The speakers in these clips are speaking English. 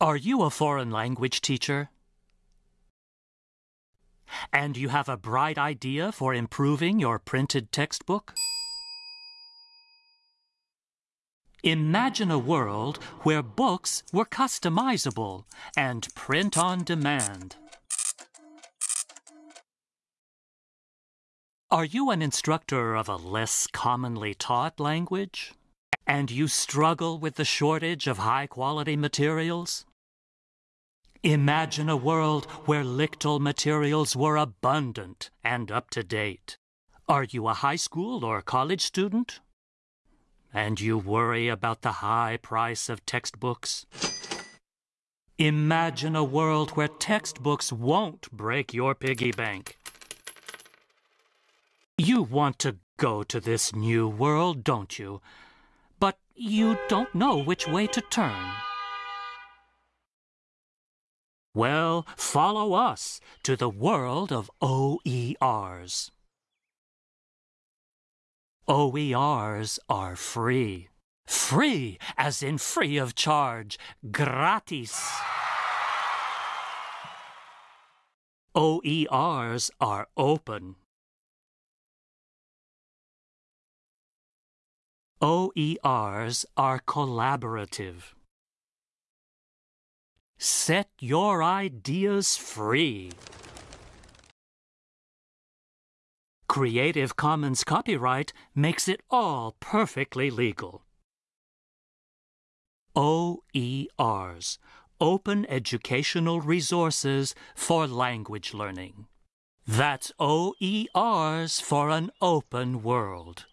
Are you a foreign language teacher? And you have a bright idea for improving your printed textbook? Imagine a world where books were customizable and print on demand. Are you an instructor of a less commonly taught language? And you struggle with the shortage of high quality materials? Imagine a world where LCTL materials were abundant and up to date. Are you a high school or college student? And you worry about the high price of textbooks? Imagine a world where textbooks won't break your piggy bank. You want to go to this new world, don't you? But you don't know which way to turn. Well, follow us to the world of OERs. OERs are free. Free, as in free of charge. Gratis. OERs are open. OERs are collaborative. Set your ideas free. Creative Commons copyright makes it all perfectly legal. OERs, Open Educational Resources for Language Learning. That's OERs for an open world.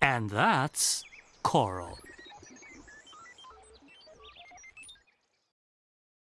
And that's COERLL.